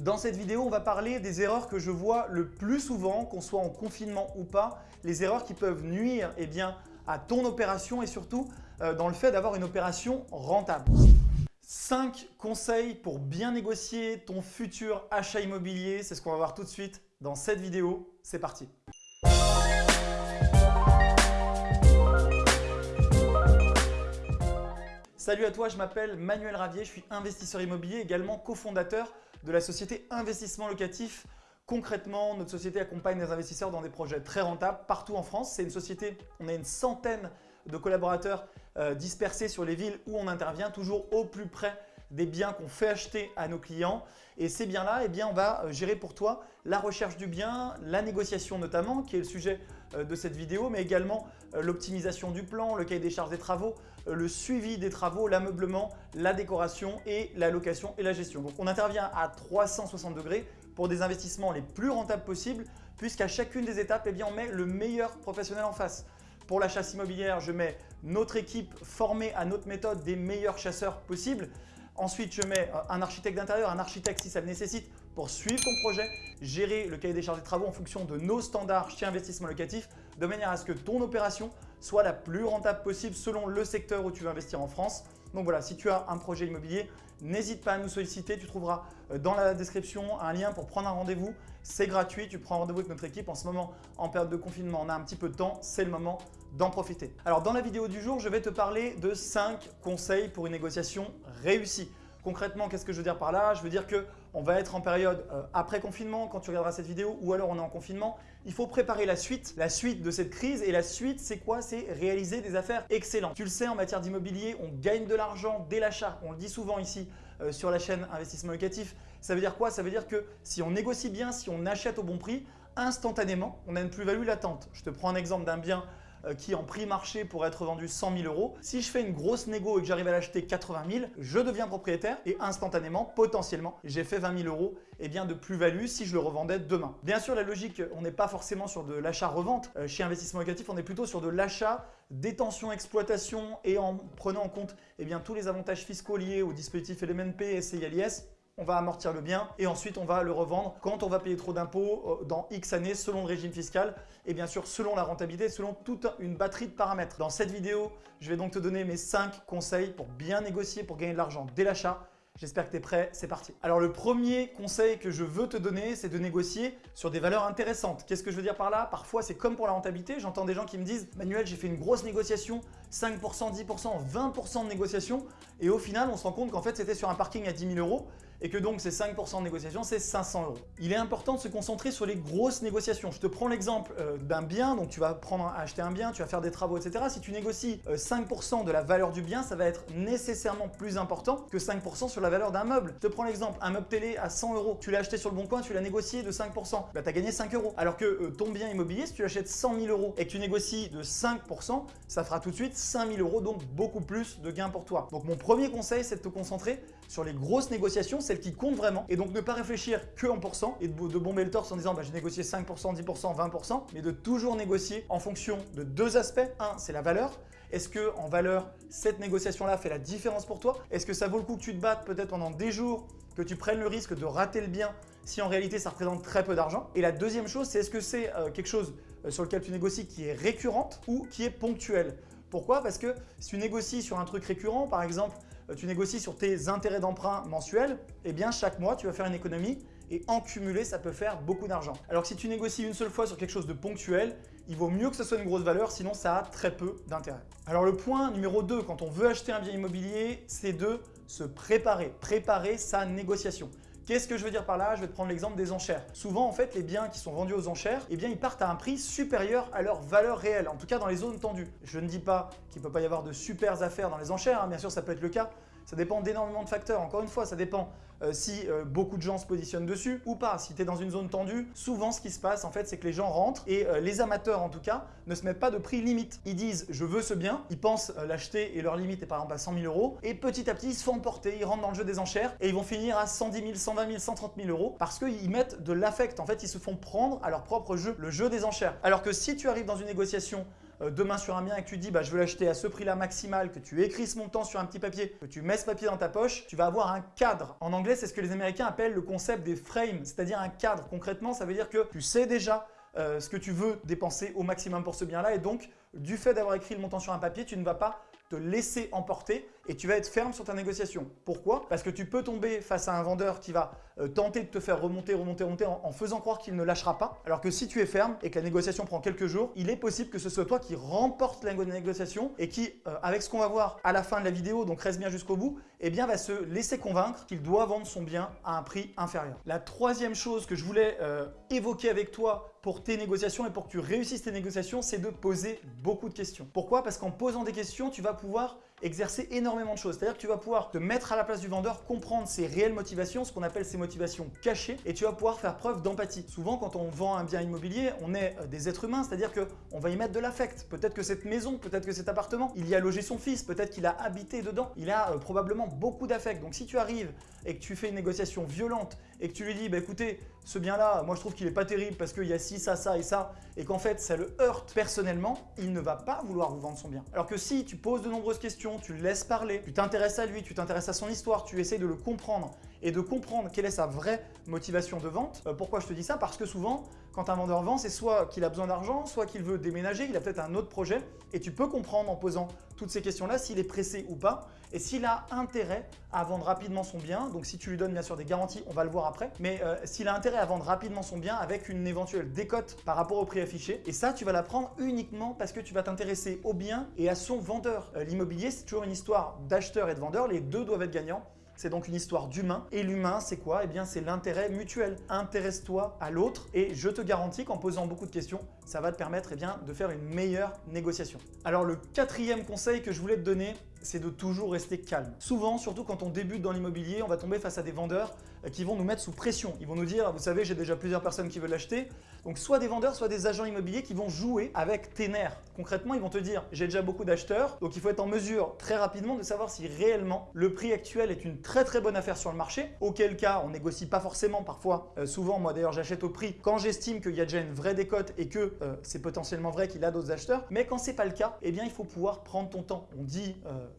Dans cette vidéo, on va parler des erreurs que je vois le plus souvent, qu'on soit en confinement ou pas, les erreurs qui peuvent nuire eh bien, à ton opération et surtout euh, dans le fait d'avoir une opération rentable. 5 conseils pour bien négocier ton futur achat immobilier, c'est ce qu'on va voir tout de suite dans cette vidéo. C'est parti Salut à toi, je m'appelle Manuel Ravier, je suis investisseur immobilier, également cofondateur de la société Investissement Locatif. Concrètement, notre société accompagne les investisseurs dans des projets très rentables partout en France. C'est une société, on a une centaine de collaborateurs euh, dispersés sur les villes où on intervient, toujours au plus près des biens qu'on fait acheter à nos clients. Et ces biens-là, eh bien, on va euh, gérer pour toi la recherche du bien, la négociation notamment, qui est le sujet euh, de cette vidéo, mais également l'optimisation du plan, le cahier des charges des travaux, le suivi des travaux, l'ameublement, la décoration et la location et la gestion. Donc on intervient à 360 degrés pour des investissements les plus rentables possibles puisqu'à chacune des étapes, eh bien, on met le meilleur professionnel en face. Pour la chasse immobilière, je mets notre équipe formée à notre méthode des meilleurs chasseurs possibles. Ensuite, je mets euh, un architecte d'intérieur, un architecte si ça le nécessite pour suivre ton projet, gérer le cahier des charges des travaux en fonction de nos standards chez Investissement Locatif de manière à ce que ton opération soit la plus rentable possible selon le secteur où tu veux investir en France. Donc voilà, si tu as un projet immobilier, n'hésite pas à nous solliciter. Tu trouveras euh, dans la description un lien pour prendre un rendez-vous. C'est gratuit, tu prends rendez-vous avec notre équipe. En ce moment, en période de confinement, on a un petit peu de temps, c'est le moment d'en profiter. Alors dans la vidéo du jour, je vais te parler de 5 conseils pour une négociation réussie. Concrètement, qu'est-ce que je veux dire par là? Je veux dire qu'on va être en période euh, après confinement quand tu regarderas cette vidéo ou alors on est en confinement. Il faut préparer la suite, la suite de cette crise et la suite c'est quoi? C'est réaliser des affaires excellentes. Tu le sais, en matière d'immobilier, on gagne de l'argent dès l'achat. On le dit souvent ici euh, sur la chaîne Investissement Locatif. Ça veut dire quoi? Ça veut dire que si on négocie bien, si on achète au bon prix, instantanément, on a une plus-value latente. Je te prends un exemple d'un bien euh, qui en prix marché pourrait être vendu 100 000 euros. Si je fais une grosse négo et que j'arrive à l'acheter 80 000, je deviens propriétaire et instantanément, potentiellement, j'ai fait 20 000 euros et bien de plus-value si je le revendais demain. Bien sûr, la logique, on n'est pas forcément sur de l'achat-revente. Euh, chez Investissement Locatif, on est plutôt sur de l'achat, détention, exploitation et en prenant en compte eh bien, tous les avantages fiscaux liés au dispositif LMNP, SCILIS on va amortir le bien et ensuite on va le revendre quand on va payer trop d'impôts euh, dans X années selon le régime fiscal et bien sûr selon la rentabilité, selon toute une batterie de paramètres. Dans cette vidéo, je vais donc te donner mes 5 conseils pour bien négocier, pour gagner de l'argent dès l'achat J'espère que tu es prêt, c'est parti. Alors le premier conseil que je veux te donner, c'est de négocier sur des valeurs intéressantes. Qu'est-ce que je veux dire par là? Parfois, c'est comme pour la rentabilité. J'entends des gens qui me disent « Manuel, j'ai fait une grosse négociation, 5%, 10%, 20% de négociation. Et au final, on se rend compte qu'en fait, c'était sur un parking à 10 000 euros et que donc ces 5% de négociation, c'est 500 euros. Il est important de se concentrer sur les grosses négociations. Je te prends l'exemple euh, d'un bien, donc tu vas acheter un bien, tu vas faire des travaux, etc. Si tu négocies 5% euh, de la valeur du bien, ça va être nécessairement plus important que 5% sur la valeur d'un meuble. Je te prends l'exemple, un meuble télé à 100 euros, tu l'as acheté sur le bon coin, tu l'as négocié de 5%, bah, tu as gagné 5 euros. Alors que euh, ton bien immobilier, si tu l'achètes 100 000 euros et que tu négocies de 5%, ça fera tout de suite 5 000 euros, donc beaucoup plus de gains pour toi. Donc mon premier conseil, c'est de te concentrer sur les grosses négociations, celles qui comptent vraiment, et donc ne pas réfléchir que en pourcent et de, bomber le torse en disant bah, j'ai négocié 5%, 10%, 20%, mais de toujours négocier en fonction de deux aspects. Un, c'est la valeur. Est-ce que en valeur, cette négociation-là fait la différence pour toi? Est-ce que ça vaut le coup que tu te battes peut-être pendant des jours, que tu prennes le risque de rater le bien si en réalité ça représente très peu d'argent? Et la deuxième chose, c'est est-ce que c'est euh, quelque chose euh, sur lequel tu négocies qui est récurrente ou qui est ponctuelle pourquoi? Parce que si tu négocies sur un truc récurrent, par exemple, tu négocies sur tes intérêts d'emprunt mensuels, eh bien chaque mois, tu vas faire une économie et en cumulé, ça peut faire beaucoup d'argent. Alors si tu négocies une seule fois sur quelque chose de ponctuel, il vaut mieux que ce soit une grosse valeur, sinon ça a très peu d'intérêt. Alors le point numéro 2, quand on veut acheter un bien immobilier, c'est de se préparer, préparer sa négociation. Qu'est-ce que je veux dire par là? Je vais te prendre l'exemple des enchères. Souvent, en fait, les biens qui sont vendus aux enchères, eh bien, ils partent à un prix supérieur à leur valeur réelle, en tout cas dans les zones tendues. Je ne dis pas qu'il ne peut pas y avoir de super affaires dans les enchères, hein. bien sûr, ça peut être le cas, ça dépend d'énormément de facteurs. Encore une fois, ça dépend euh, si euh, beaucoup de gens se positionnent dessus ou pas. Si tu dans une zone tendue, souvent ce qui se passe en fait, c'est que les gens rentrent et euh, les amateurs en tout cas ne se mettent pas de prix limite. Ils disent je veux ce bien, ils pensent l'acheter et leur limite est par exemple à 100 000 euros et petit à petit ils se font emporter, ils rentrent dans le jeu des enchères et ils vont finir à 110 000, 120 000, 130 000 euros parce qu'ils mettent de l'affect. En fait, ils se font prendre à leur propre jeu, le jeu des enchères. Alors que si tu arrives dans une négociation demain sur un bien et que tu dis bah, je veux l'acheter à ce prix-là maximal, que tu écris ce montant sur un petit papier, que tu mets ce papier dans ta poche, tu vas avoir un cadre. En anglais, c'est ce que les Américains appellent le concept des frames, c'est-à-dire un cadre. Concrètement, ça veut dire que tu sais déjà euh, ce que tu veux dépenser au maximum pour ce bien-là et donc du fait d'avoir écrit le montant sur un papier, tu ne vas pas te laisser emporter et tu vas être ferme sur ta négociation. Pourquoi? Parce que tu peux tomber face à un vendeur qui va euh, tenter de te faire remonter, remonter, remonter en, faisant croire qu'il ne lâchera pas. Alors que si tu es ferme et que la négociation prend quelques jours, il est possible que ce soit toi qui remporte la négociation et qui, euh, avec ce qu'on va voir à la fin de la vidéo, donc reste bien jusqu'au bout, eh bien va se laisser convaincre qu'il doit vendre son bien à un prix inférieur. La troisième chose que je voulais euh, évoquer avec toi pour tes négociations et pour que tu réussisses tes négociations, c'est de poser beaucoup de questions. Pourquoi? Parce qu'en posant des questions, tu vas pouvoir exercer énormément de choses. C'est-à-dire que tu vas pouvoir te mettre à la place du vendeur, comprendre ses réelles motivations, ce qu'on appelle ses motivations cachées, et tu vas pouvoir faire preuve d'empathie. Souvent, quand on vend un bien immobilier, on est euh, des êtres humains, c'est-à-dire qu'on va y mettre de l'affect. Peut-être que cette maison, peut-être que cet appartement, il y a logé son fils, peut-être qu'il a habité dedans. Il a euh, probablement beaucoup d'affect. Donc si tu arrives et que tu fais une négociation violente et que tu lui dis, bah, écoutez, ce bien-là, moi je trouve qu'il n'est pas terrible parce qu'il y a ci, ça, ça et ça, et qu'en fait ça le heurte personnellement, il ne va pas vouloir vous vendre son bien. Alors que si tu poses de nombreuses questions, tu le laisses parler, tu t'intéresses à lui, tu t'intéresses à son histoire, tu essayes de le comprendre et de comprendre quelle est sa vraie motivation de vente. Euh, pourquoi je te dis ça? Parce que souvent, quand un vendeur vend, c'est soit qu'il a besoin d'argent, soit qu'il veut déménager, il a peut-être un autre projet, et tu peux comprendre en posant toutes ces questions-là s'il est pressé ou pas, et s'il a intérêt à vendre rapidement son bien, donc si tu lui donnes bien sûr des garanties, on va le voir après, mais euh, s'il a intérêt à vendre rapidement son bien avec une éventuelle décote par rapport au prix affiché, et ça tu vas l'apprendre uniquement parce que tu vas t'intéresser au bien et à son vendeur. Euh, l'immobilier c'est toujours une histoire d'acheteur et de vendeur, les deux doivent être gagnants, c'est donc une histoire d'humain. Et l'humain, c'est quoi? Eh bien, c'est l'intérêt mutuel. Intéresse-toi à l'autre et je te garantis qu'en posant beaucoup de questions, ça va te permettre eh bien, de faire une meilleure négociation. Alors, le quatrième conseil que je voulais te donner, c'est de toujours rester calme. Souvent, surtout quand on débute dans l'immobilier, on va tomber face à des vendeurs qui vont nous mettre sous pression. Ils vont nous dire, vous savez, j'ai déjà plusieurs personnes qui veulent l'acheter. Donc soit des vendeurs, soit des agents immobiliers qui vont jouer avec tes nerfs. Concrètement, ils vont te dire, j'ai déjà beaucoup d'acheteurs, donc il faut être en mesure très rapidement de savoir si réellement le prix actuel est une très très bonne affaire sur le marché, auquel cas on négocie pas forcément parfois. Euh, souvent, moi d'ailleurs, j'achète au prix quand j'estime qu'il y a déjà une vraie décote et que euh, c'est potentiellement vrai qu'il a d'autres acheteurs. Mais quand c'est pas le cas, eh bien il faut pouvoir prendre ton temps. On dit,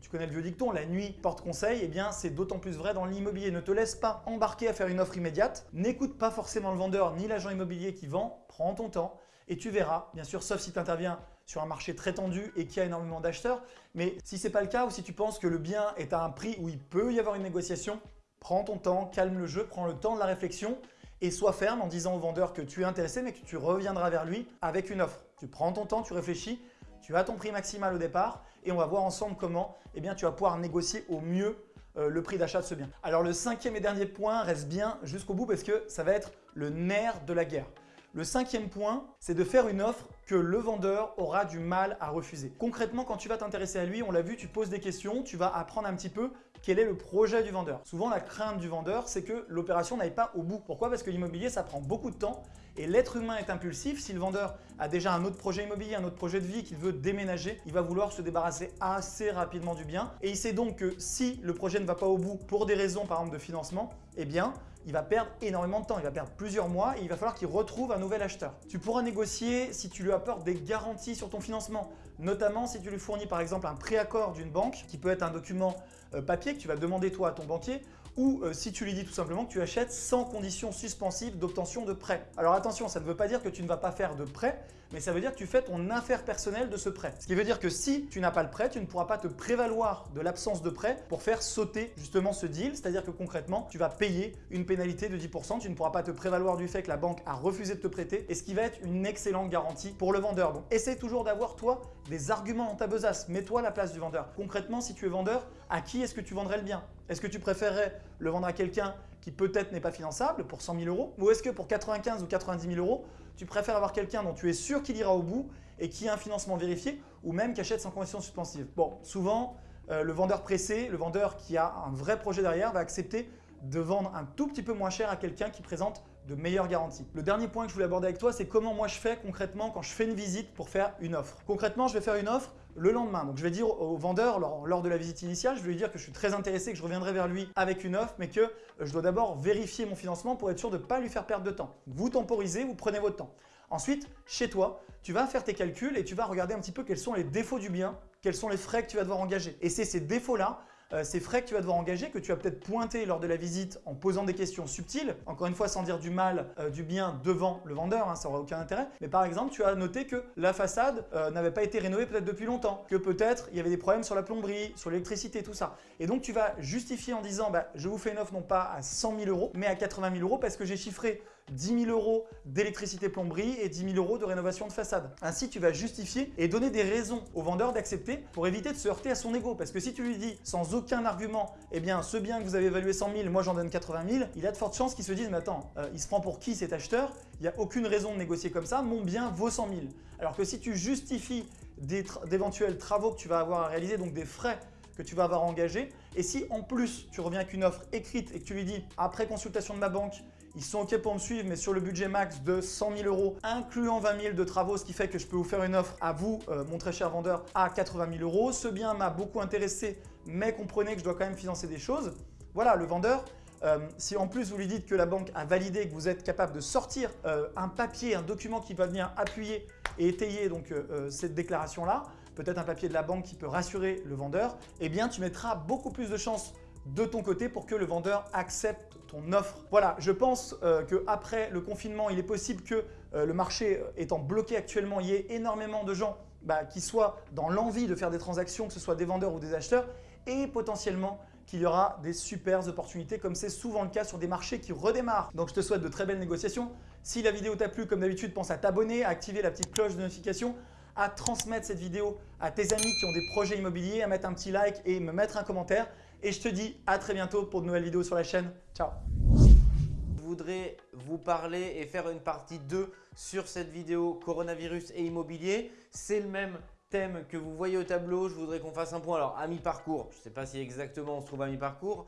tu connais le vieux dicton, la nuit porte conseil, eh bien c'est d'autant plus vrai dans l'immobilier. Ne te laisse pas à faire une offre immédiate. N'écoute pas forcément le vendeur ni l'agent immobilier qui vend. Prends ton temps et tu verras, bien sûr, sauf si tu interviens sur un marché très tendu et qu'il y a énormément d'acheteurs. Mais si ce n'est pas le cas ou si tu penses que le bien est à un prix où il peut y avoir une négociation, prends ton temps, calme le jeu, prends le temps de la réflexion et sois ferme en disant au vendeur que tu es intéressé mais que tu reviendras vers lui avec une offre. Tu prends ton temps, tu réfléchis, tu as ton prix maximal au départ et on va voir ensemble comment eh bien, tu vas pouvoir négocier au mieux le prix d'achat de ce bien. Alors le cinquième et dernier point reste bien jusqu'au bout parce que ça va être le nerf de la guerre. Le cinquième point, c'est de faire une offre que le vendeur aura du mal à refuser. Concrètement, quand tu vas t'intéresser à lui, on l'a vu, tu poses des questions, tu vas apprendre un petit peu quel est le projet du vendeur. Souvent, la crainte du vendeur, c'est que l'opération n'aille pas au bout. Pourquoi? Parce que l'immobilier, ça prend beaucoup de temps et l'être humain est impulsif. Si le vendeur a déjà un autre projet immobilier, un autre projet de vie qu'il veut déménager, il va vouloir se débarrasser assez rapidement du bien. Et il sait donc que si le projet ne va pas au bout pour des raisons par exemple de financement, eh bien, il va perdre énormément de temps, il va perdre plusieurs mois et il va falloir qu'il retrouve un nouvel acheteur. Tu pourras négocier si tu lui apportes des garanties sur ton financement, notamment si tu lui fournis par exemple un préaccord d'une banque qui peut être un document euh, papier que tu vas demander toi à ton banquier ou euh, si tu lui dis tout simplement que tu achètes sans condition suspensive d'obtention de prêt. Alors attention, ça ne veut pas dire que tu ne vas pas faire de prêt, mais ça veut dire que tu fais ton affaire personnelle de ce prêt. Ce qui veut dire que si tu n'as pas le prêt, tu ne pourras pas te prévaloir de l'absence de prêt pour faire sauter justement ce deal, c'est-à-dire que concrètement, tu vas payer une pénalité de 10%, tu ne pourras pas te prévaloir du fait que la banque a refusé de te prêter, et ce qui va être une excellente garantie pour le vendeur. Donc essaie toujours d'avoir toi des arguments dans ta besace, mets-toi à la place du vendeur. Concrètement, si tu es vendeur, à qui est-ce que tu vendrais le bien? Est-ce que tu préférerais le vendre à quelqu'un qui peut-être n'est pas finançable pour 100 000 euros? Ou est-ce que pour 95 ou 90 000 euros, tu préfères avoir quelqu'un dont tu es sûr qu'il ira au bout et qui a un financement vérifié ou même qui achète sans condition suspensive Bon, souvent, euh, le vendeur pressé, le vendeur qui a un vrai projet derrière va accepter de vendre un tout petit peu moins cher à quelqu'un qui présente de meilleures garanties. Le dernier point que je voulais aborder avec toi, c'est comment moi je fais concrètement quand je fais une visite pour faire une offre? Concrètement, je vais faire une offre le lendemain. Donc je vais dire au vendeur lors, de la visite initiale, je vais lui dire que je suis très intéressé, que je reviendrai vers lui avec une offre, mais que euh, je dois d'abord vérifier mon financement pour être sûr de ne pas lui faire perdre de temps. Vous temporisez, vous prenez votre temps. Ensuite, chez toi, tu vas faire tes calculs et tu vas regarder un petit peu quels sont les défauts du bien, quels sont les frais que tu vas devoir engager. Et c'est ces défauts-là euh, ces frais que tu vas devoir engager, que tu vas peut-être pointer lors de la visite en posant des questions subtiles, encore une fois sans dire du mal, euh, du bien devant le vendeur, hein, ça n'aura aucun intérêt. Mais par exemple, tu as noté que la façade euh, n'avait pas été rénovée peut-être depuis longtemps, que peut-être il y avait des problèmes sur la plomberie, sur l'électricité, tout ça. Et donc tu vas justifier en disant bah, je vous fais une offre non pas à 100 000 euros, mais à 80 000 euros parce que j'ai chiffré 10 000 euros d'électricité plomberie et 10 000 euros de rénovation de façade. Ainsi, tu vas justifier et donner des raisons au vendeur d'accepter pour éviter de se heurter à son ego. Parce que si tu lui dis sans aucun argument, eh bien ce bien que vous avez évalué 100 000, moi j'en donne 80 000, il a de fortes chances qu'il se dise mais attends, euh, il se prend pour qui cet acheteur? Il n'y a aucune raison de négocier comme ça, mon bien vaut 100 000. Alors que si tu justifies d'éventuels travaux que tu vas avoir à réaliser, donc des frais que tu vas avoir engagés, et si en plus tu reviens avec une offre écrite et que tu lui dis après consultation de ma banque, ils sont OK pour me suivre, mais sur le budget max de 100 000 euros, incluant 20 000 de travaux, ce qui fait que je peux vous faire une offre à vous, euh, mon très cher vendeur, à 80 000 euros. Ce bien m'a beaucoup intéressé, mais comprenez que je dois quand même financer des choses. Voilà, le vendeur, euh, si en plus vous lui dites que la banque a validé que vous êtes capable de sortir euh, un papier, un document qui va venir appuyer et étayer donc cette déclaration-là, peut-être un papier de la banque qui peut rassurer le vendeur, eh bien tu mettras beaucoup plus de chances de ton côté pour que le vendeur accepte ton offre. Voilà, je pense euh, qu'après le confinement, il est possible que euh, le marché euh, étant bloqué actuellement, il y ait énormément de gens bah, qui soient dans l'envie de faire des transactions, que ce soit des vendeurs ou des acheteurs, et potentiellement qu'il y aura des super opportunités comme c'est souvent le cas sur des marchés qui redémarrent. Donc je te souhaite de très belles négociations. Si la vidéo t'a plu, comme d'habitude, pense à t'abonner, à activer la petite cloche de notification, à transmettre cette vidéo à tes amis qui ont des projets immobiliers, à mettre un petit like et me mettre un commentaire. Et je te dis à très bientôt pour de nouvelles vidéos sur la chaîne. Ciao Je voudrais vous parler et faire une partie 2 sur cette vidéo coronavirus et immobilier. C'est le même thème que vous voyez au tableau. Je voudrais qu'on fasse un point alors à mi-parcours. Je ne sais pas si exactement on se trouve à mi-parcours.